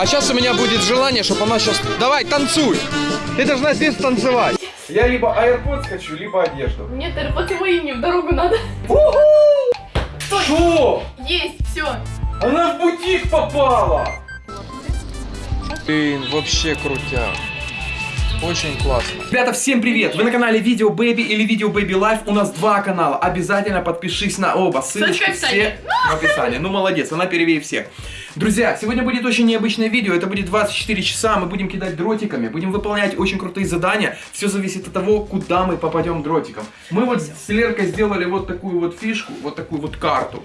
А сейчас у меня будет желание, чтобы она сейчас... Давай, танцуй! Ты должна здесь танцевать. Я либо AirPods хочу, либо одежду. Нет, AirPods мои мне в дорогу надо. Что? Есть, все. Она в бутик попала! Блин, вообще крутяк. Очень классно. Ребята, всем привет! Вы на канале Видео Baby или Видео Baby Life. У нас два канала. Обязательно подпишись на оба. Ссылочки Ссылочка в описании. все в описании. Ну, молодец, она первее всех. Друзья, сегодня будет очень необычное видео. Это будет 24 часа. Мы будем кидать дротиками, будем выполнять очень крутые задания. Все зависит от того, куда мы попадем дротиком. Мы вот с Леркой сделали вот такую вот фишку, вот такую вот карту.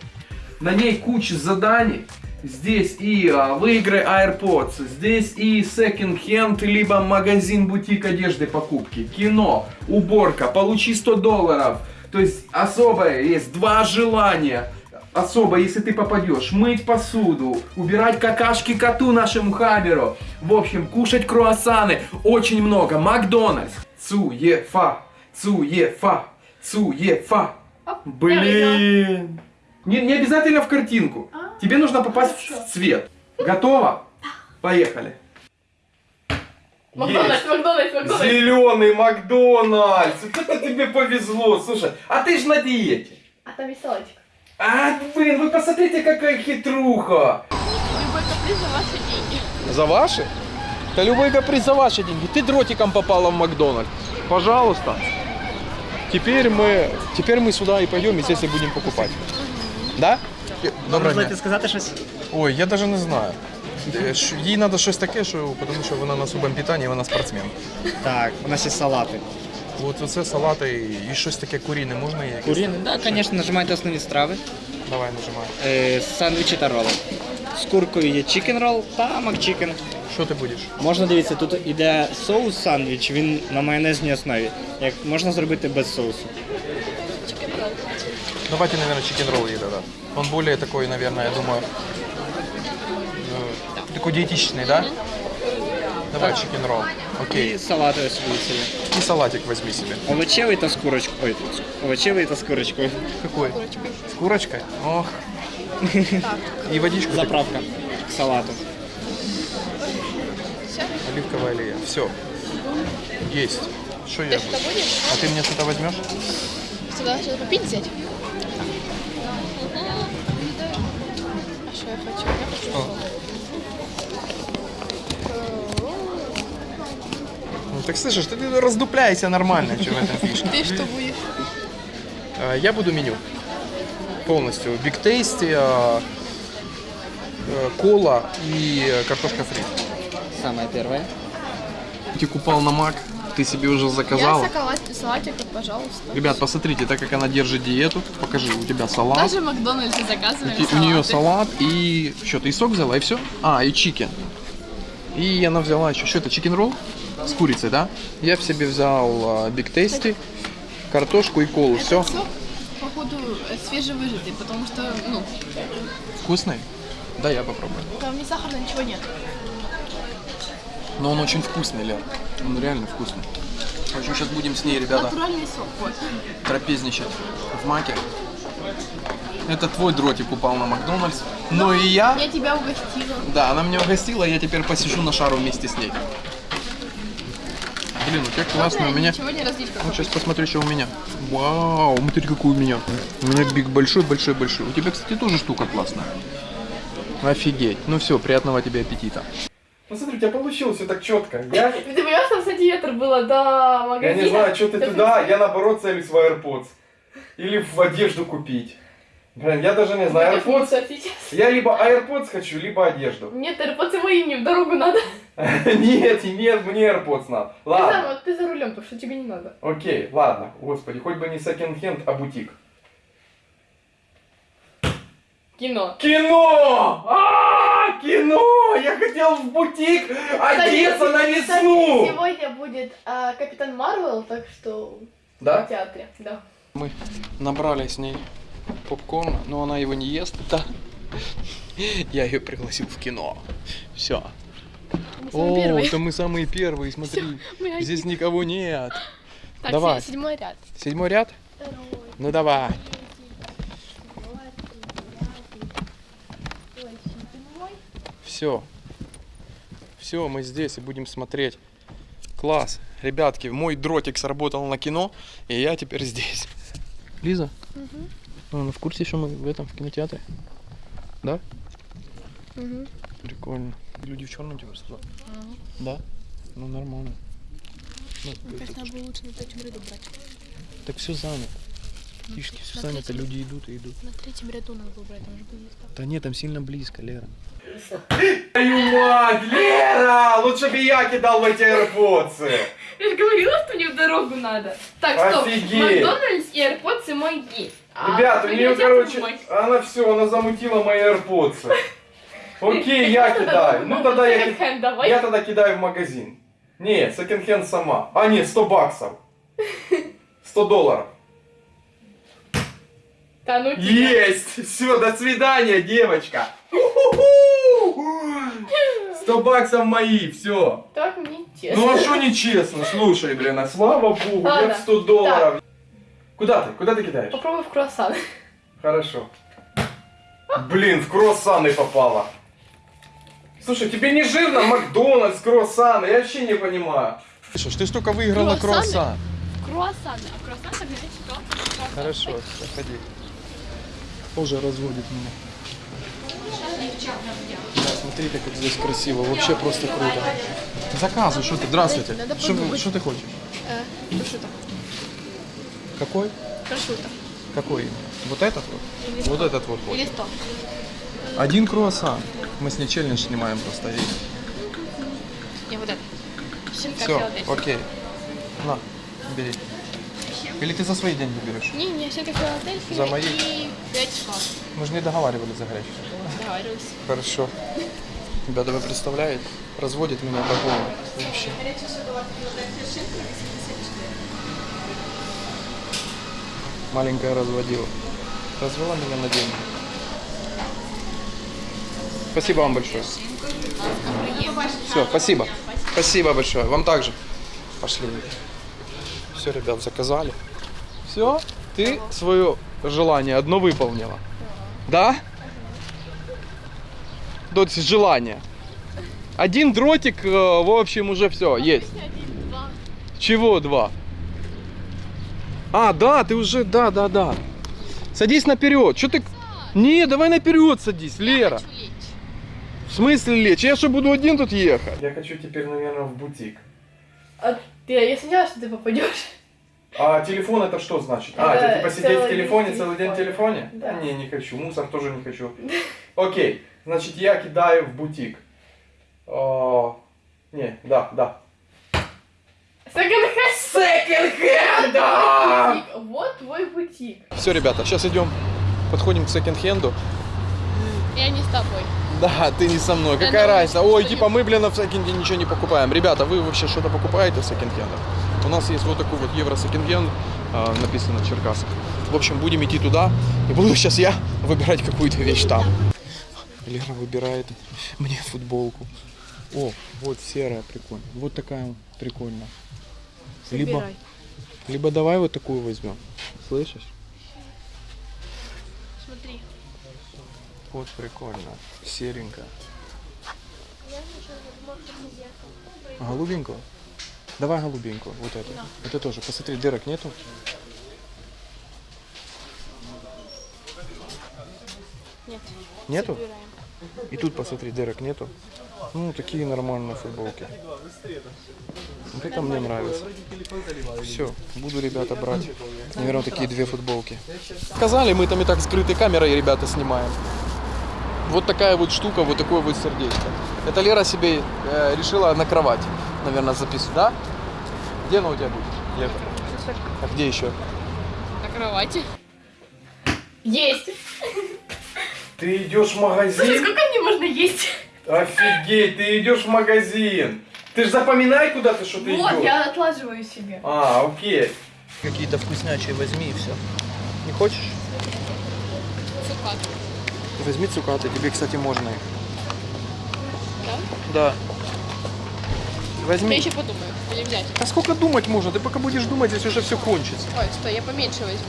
На ней куча заданий. Здесь и а, выиграй AirPods, здесь и секонд-хенд, либо магазин, бутик одежды, покупки, кино, уборка, получи 100 долларов. То есть особое есть два желания. Особо, если ты попадешь, мыть посуду, убирать какашки коту нашему Хаберу. В общем, кушать круассаны. Очень много. Макдональдс. Цуефа. Цуефа. Цуефа. Оп, я Блин. Не, не обязательно в картинку. А, Тебе нужно попасть хорошо. в цвет. Готово? Поехали. Макдональдс, Макдональдс, Макдональдс. Зеленый Макдональдс. Вот это тебе повезло. Слушай, а ты же на диете. А там салатик. А, блин, вы посмотрите, какая хитруха. Любой каприз за ваши деньги. За ваши? Да любой каприз за ваши деньги. Ты дротиком попала в Макдональдс. Пожалуйста. Теперь мы, теперь мы сюда и пойдем, и здесь и будем покупать. Да? Доброго дня. сказати щось? Ой, я даже не знаю. Е, Їй треба щось таке, що, тому що вона на особому питанні, вона спортсмен. Так, у нас є салати. От оце салати і- і щось таке куріне можна є? Куріни, так, звісно, нажимайте основні страви. Давай нажимай. Е, сандвічі та роли. З куркою є chicken roll та McChicken. Що ти будеш? Можна дивитися, тут іде соус сандвіч, він на майонезній основі. Як можна зробити без соусу. Давайте, наверное, chicken roll ей тогда. Он более такой, наверное, я думаю, э, такой диетичный, да? Давай чикен ролл. Окей. І салати ось дивіться. є. И салатик возьми себе. Овочевий та з курочкою. Ой, овочевий та з курочкою. Какой? С курочкой? Ох. И водичку. такую. Заправка к салату. Оливковая аллея. Все. Есть. Что я буду? А ты мне что-то возьмешь? Сюда что-то попить взять? Ну, так слышишь, ты раздупляйся нормально, что в этом фишке. Ты что будешь? Э, Я буду меню. Полностью. Big Tasty, э, э, кола и картошка фри. Самое первое. Ты купал на мак, ты себе уже Я заказала. салатик, пожалуйста. Ребят, посмотрите, так как она держит диету, покажи, у тебя салат. Даже в Макдональдсе заказывали И- у нее салат и что, ты и сок взяла и все? А, и chicken. И она взяла еще, что это, чикен ролл? С курицей, да? Я в себе взял биг тейсти, картошку и колу, все. Сок, походу, свежевыжатый, потому что, ну, Вкусный? Да, я попробую. там ни сахара, ничего нет. Но он очень вкусный, Лер. Он реально вкусный. В общем, сейчас будем с ней, ребята, Натуральный сок, вот. трапезничать в маке. Это твой дротик упал на Макдональдс. Но и я... Я тебя угостила. Да, она меня угостила, я теперь посижу на шару вместе с ней. Блин, у тебя классно, у меня... Вот сейчас посмотрю, что у меня. Вау, смотри, какой у меня. У меня биг большой, большой, большой. У тебя, кстати, тоже штука классная. Офигеть. Ну все, приятного тебе аппетита. Посмотри, у тебя получилось все так четко. Я, Ты понимаешь, там сантиметр было до я магазина? не знаю, что ты туда, я наоборот целюсь в AirPods. Или в одежду купить. Блин, я даже не знаю, AirPods... Я либо AirPods хочу, либо одежду. Нет, AirPods мои мне в дорогу надо. Нет, нет, мне AirPods надо. Ты, Ладно. ты за рулем, потому что тебе не надо. Окей, ладно. Господи, хоть бы не секонд-хенд, а бутик. Кино. Кино! А, кино! Я хотел в бутик одеться на Кстати, весну! Сегодня будет а, Капитан Марвел, так что в Да? театре, да. Мы набрали с ней попкорн, но она его не ест. Да. Я ее пригласил в кино. Все. О, первые. это мы самые первые, смотри. Одни. Здесь никого нет. Так, давай. се- седьмой ряд. Седьмой ряд? Ну давай. Все. Все, мы здесь и будем смотреть. Класс. Ребятки, мой дротик сработал на кино, и я теперь здесь. Лиза? А, Она в курсе, что мы в этом, в кинотеатре? Да? Прикольно. Люди в черном тебе сказали? Да? Ну нормально. Ну, это- Кажется, было лучше на третьем ряду брать. так все занято. Фишки все занято, третьем. люди идут и идут. На третьем ряду надо было брать, там же было места. Да нет, там сильно близко, Лера. Твою мать, Лера! Лучше бы я кидал в эти AirPods. Я же говорила, что мне в дорогу надо. Так, стоп. Офигеть. Макдональдс и AirPods мои. А Ребят, у вы нее, короче, она все, она замутила мои AirPods. Окей, я кидаю. Ну тогда я, я тогда кидаю в магазин. Не, секонд-хенд сама. А, нет, 100 баксов. 100 долларов. Да ну. Есть! Все, до свидания, девочка. 100 баксов мои, все. Так мне честно. Ну а что нечестно? Слушай, блин, а слава богу, Ладно. нет 100 долларов. Куда ты? Куда ты кидаешь? Попробуй в круассан. Хорошо. Блин, в круассаны попала. Слушай, тебе не жирно Макдональдс, круассаны? Я вообще не понимаю. Слышишь, ты столько выиграла Круассаны? круассан. Круассаны. А круассан так горячий что? Хорошо, заходи. Тоже разводит меня. Да, смотрите, как здесь красиво. Вообще просто круто. Заказывай, что ты? Здравствуйте. Что, ты хочешь? Э. Какой? Прошута. Какой? именно? Вот этот вот? Или Вот этот вот. Или сто. Один круассан. Мы с ней челлендж снимаем просто. И... Не, вот это. Щенка Все, окей. На, бери. Или ты за свои деньги берешь? Не, не, щенка Филадельфия За мои? и пять шкаф. Мы же не договаривались за горячий. Договаривались. Хорошо. Ребята, вы представляете? Разводит меня по полу. Вообще. Маленькая разводила. Развела меня на деньги. Спасибо вам большое. Все, спасибо. Спасибо большое. Вам также. Пошли. Все, ребят, заказали. Все, ты свое желание одно выполнила. Да? Дочь, желание. Один дротик, э, в общем, уже все, есть. Чего два? А, да, ты уже, да, да, да. Садись наперед. Что ты... Не, давай наперед садись, Лера. В смысле лечь? Я что, буду один тут ехать? Я хочу теперь, наверное, в бутик. А ты, я сомневалась, что ты попадешь. А телефон это что значит? А, это типа сидеть в телефоне, целый день в телефоне? Да. Не, не хочу. Мусор тоже не хочу. Окей, значит я кидаю в бутик. О, не, да, да. Секонд-хенд. Вот твой бутик. Все, ребята, сейчас идем, подходим к секонд-хенду. Я не с тобой. Да, ты не со мной. Да Какая ну, разница? Ой, типа мы, блин, в секонде ничего не покупаем. Ребята, вы вообще что-то покупаете в секонд-хендах? У нас есть вот такой вот евро секонд-хенд, а, написано Черкасах. В общем, будем идти туда, и буду сейчас я выбирать какую-то вещь там. Лера выбирает мне футболку. О, вот серая, прикольно. Вот такая прикольная. Либо, Выбирай. либо давай вот такую возьмем. Слышишь? Смотри. Вот прикольно. Серенькая. Голубенькую? Давай голубенькую, вот эту. Это тоже. Посмотри, дырок нету. Нет. Нету? Выбираем. И тут посмотри, дырок нету. Ну, такие нормальные футболки. Вот это мне нравится. Все, буду, ребята, брать. Наверное, такие две футболки. Сказали, мы там и так скрытой камерой, ребята, снимаем. Вот такая вот штука, вот такое вот сердечко. Это Лера себе э, решила на кровать, наверное, записывать, да? Где она у тебя будет, Лера? А где еще? На кровати. Есть. Ты идешь в Слушай, магазин? сколько мне можно есть? Офигеть, ты идешь в магазин. Ты же запоминай, куда ты что ты Вот, идешь. я отлаживаю себе. А, окей. Какие-то вкуснячие возьми и все. Не хочешь? Цукат. Возьми цукаты, тебе, кстати, можно их. Да? Да. Я Возьми. еще подумаю. Или взять. А сколько думать можно? Ты пока будешь думать, здесь уже все кончится. Ой, стой, я поменьше возьму.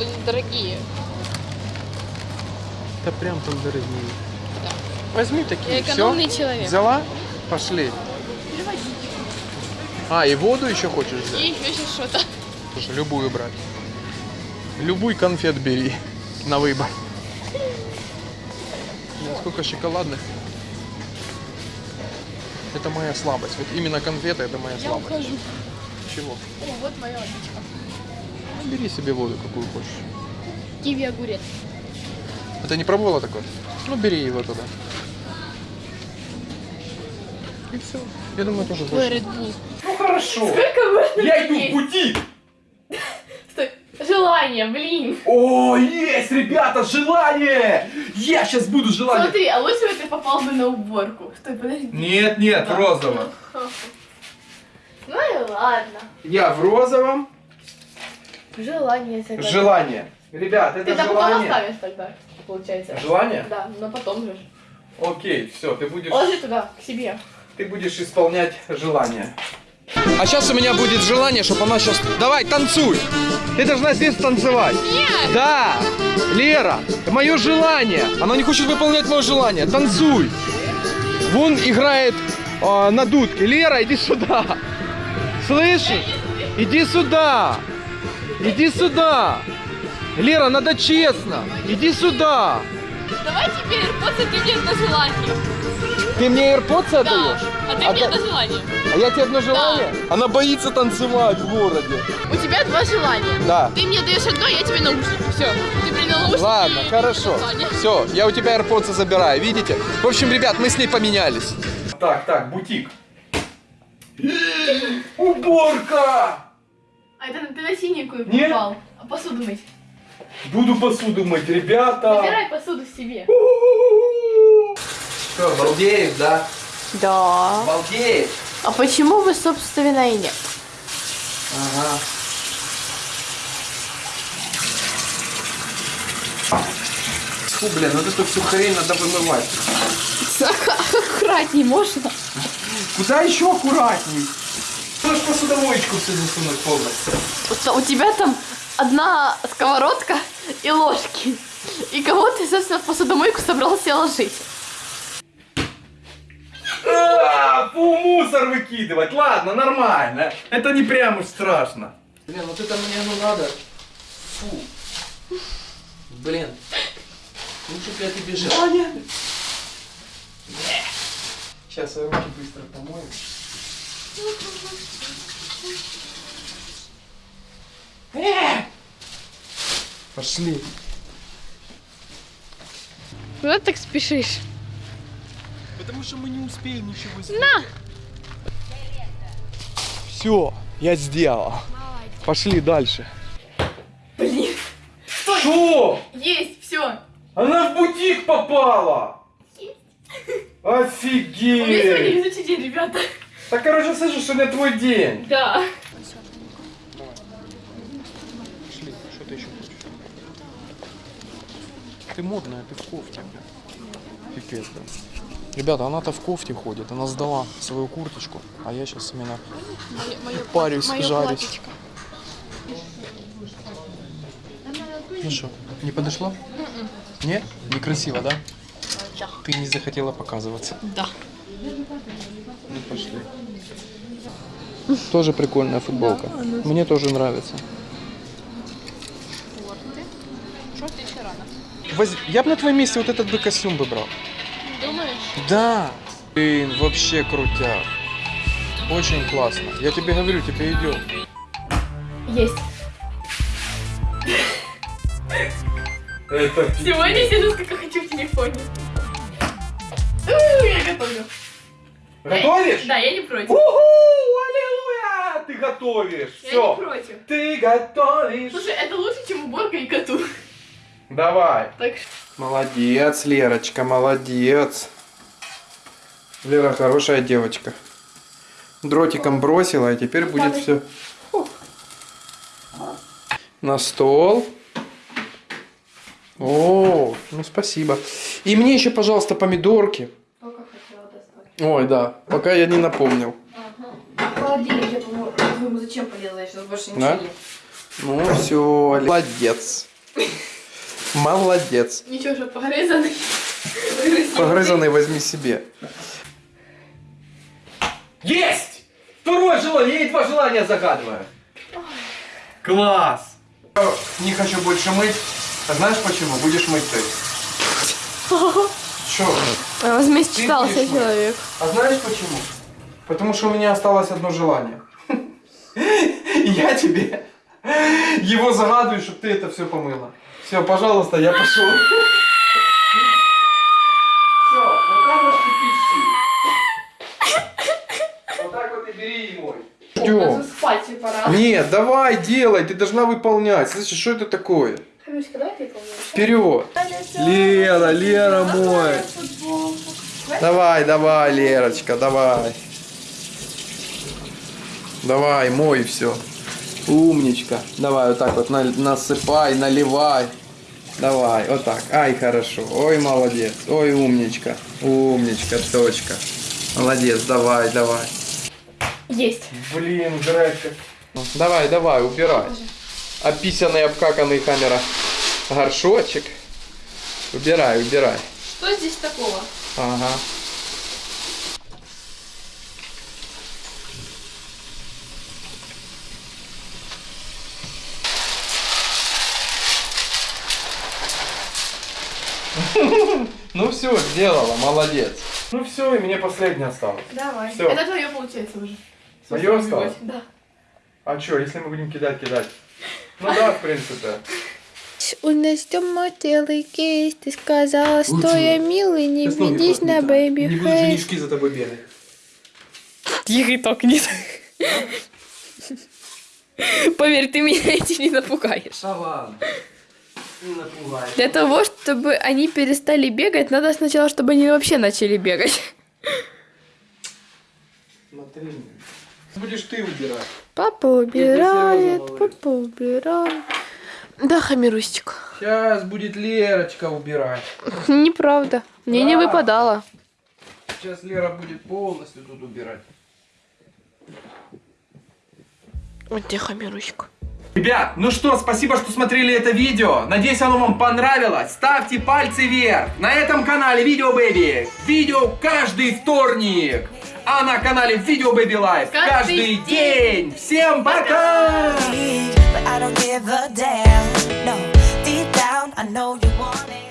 Они дорогие. Да прям там дорогие. Возьми такие, Я все. человек. Взяла? Пошли. А, и воду еще хочешь взять? И еще что-то. Слушай, любую брать. Любой конфет бери на выбор. Сколько шоколадных. Это моя слабость. Вот именно конфеты это моя Я слабость. ухожу. Чего? О, вот моя водичка. Ну, бери себе воду, какую хочешь. Киви огурец. А ты не пробовала такое? Ну, бери его туда. И все. Я думаю, тоже больше. Red Bull. Ну хорошо. Сколько можно Я иду в бутик. Стой. Желание, блин. О, есть, ребята, желание! Я сейчас буду желание. Смотри, а лучше бы ты попал бы на уборку. Стой, подожди. Нет, нет, Да. розово. Ну и ладно. Я в розовом. Желание загадать. Желание. Ребят, это Ты там потом желание. оставишь тогда, получается. Желание? Да, но потом же. Окей, все, ты будешь, Ложи туда, к себе. Ты будешь исполнять желание. А сейчас у меня будет желание, чтобы она сейчас... Давай, танцуй! Ты должна здесь танцевать. Нет! Да! Лера, мое желание. Она не хочет выполнять мое желание. Танцуй. Вон играет а, на дудке. Лера, иди сюда. Слышишь? Иди сюда. Иди сюда. Лера, надо честно. Иди сюда. Давай теперь AirPods, ты мне одно желание. Ты мне AirPods Да. отдаешь? А ты А мне да- одно желание. А я тебе одно желание? Она боится танцевать в городе. У тебя два желания. Да. Ты мне даешь одно, я тебе наушники. Все. Ты принял наушники. Ладно, и хорошо. Все, я у тебя AirPods забираю, видите? В общем, ребят, мы с ней поменялись. Так, так, бутик. Уборка! А это ты на синенькую Нет. попал. А посуду мыть. Буду посуду мыть, ребята. Забирай посуду себе. Что, балдеешь, да? Да. Балдеешь? А почему вы, собственно, и нет? Ага. Фу, блин, вот эту всю хрень надо вымывать. Аккуратней можно. Куда еще аккуратней? Можешь посудовоечку все засунуть полностью. У тебя там одна сковородка и ложки. И кого ты, собственно, в посудомойку собрался ложить? А, фу, мусор выкидывать. Ладно, нормально. Это не прям уж страшно. Блин, вот это мне ну надо. Фу. Блин. Лучше бы я тебе желание. Сейчас я руки быстро помою. Э! Пошли. Куда так спешишь? Потому что мы не успеем ничего сделать. На! Все, я сделал. Пошли дальше. Блин. Что? Есть, все. Она в бутик попала! У меня сегодня Офигеть! везучий день, ребята. Так, короче, слышишь, сегодня твой день. Да. Пошли, что ты еще хочешь? Ты модная, ты в кофте. Пипец, да. Ребята, она-то в кофте ходит, она сдала свою курточку, а я сейчас именно парюсь, жарюсь. Ну что, не подошло? Нет? Некрасиво, да? Да. Ты не захотела показываться. Да. Ну пошли. Тоже прикольная футболка. Мне тоже нравится. Воз- Я бы на твоем месте вот этот бы костюм бы брал. Думаешь? Да. Блин, вообще крутяк. Очень классно. Я тебе говорю, тебе идет. Есть. Это Сегодня сижу, сколько хочу в телефоне. Я готовлю. Готовишь? Да, я не против. Уху! Аллилуйя! Ты готовишь. Я не против. Ты готовишь. Слушай, это лучше, чем уборка и коту. Давай. Так. Молодец, Лерочка, молодец. Лера хорошая девочка. Дротиком бросила, и теперь будет все на стол. О, ну спасибо. И мне еще, пожалуйста, помидорки. Только хотела достать. Ой, да, пока я не напомнил. Холодильник, я, по-моему, зачем полезла, я сейчас больше Да? ничего Ну все, молодец. Молодец. Ничего, что погрызанный. Погрызанный возьми себе. Есть! Второе желание, я ей два желания загадываю. Класс! Не хочу больше мыть. А знаешь почему? Будешь мыть ты. Чё? Возмечтался будешь мыть? человек. А знаешь почему? Потому что у меня осталось одно желание. И я тебе его загадываю, чтобы ты это все помыла. Все, пожалуйста, я пошел. Все, вот так вот и пиши. Вот так вот и бери и мой. Идем. спать пора. Нет, давай, делай, ты должна выполнять. Слышишь, что это такое? Камилочка, давай ты помнишь. Вперед. Лера, Лера мой. Давай, давай, Лерочка, давай. Давай, мой все. Умничка. Давай вот так вот на- насыпай, наливай. Давай, вот так. Ай, хорошо. Ой, молодец. Ой, умничка. Умничка, точка. Молодец, давай, давай. Есть. Блин, Гречка. Давай, давай, убирай. Описанный, обкаканный камера. Горшочек. Убирай, убирай. Что здесь такого? Ага. Ну все, сделала, молодец. Ну все, и мне последний осталось. Давай. Всё. Это твое получается уже. Моё осталось? Да. А что, если мы будем кидать, кидать? Ну да, в принципе. У нас дома целый кейс, ты сказала, что я милый, не ведись на baby Не буду face. женишки за тобой бегать. Тихо, так нет. Поверь, ты меня этим не напугаешь. Да ладно. Не. Для того, чтобы они перестали бегать, надо сначала, чтобы они вообще начали бегать. Смотри. Будешь ты убирать. Папа убирает, папа убирает. Да, Хамирустик. Сейчас будет Лерочка убирать. Неправда. Мне не Да. выпадало. Сейчас Лера будет полностью тут убирать. Вот где Хамирустик. Ребят, ну что, спасибо, что смотрели это видео. Надеюсь, оно вам понравилось. Ставьте пальцы вверх. На этом канале Видео Бэби. Видео каждый вторник. А на канале Видео Baby Life Каждый каждый день. Всем пока! but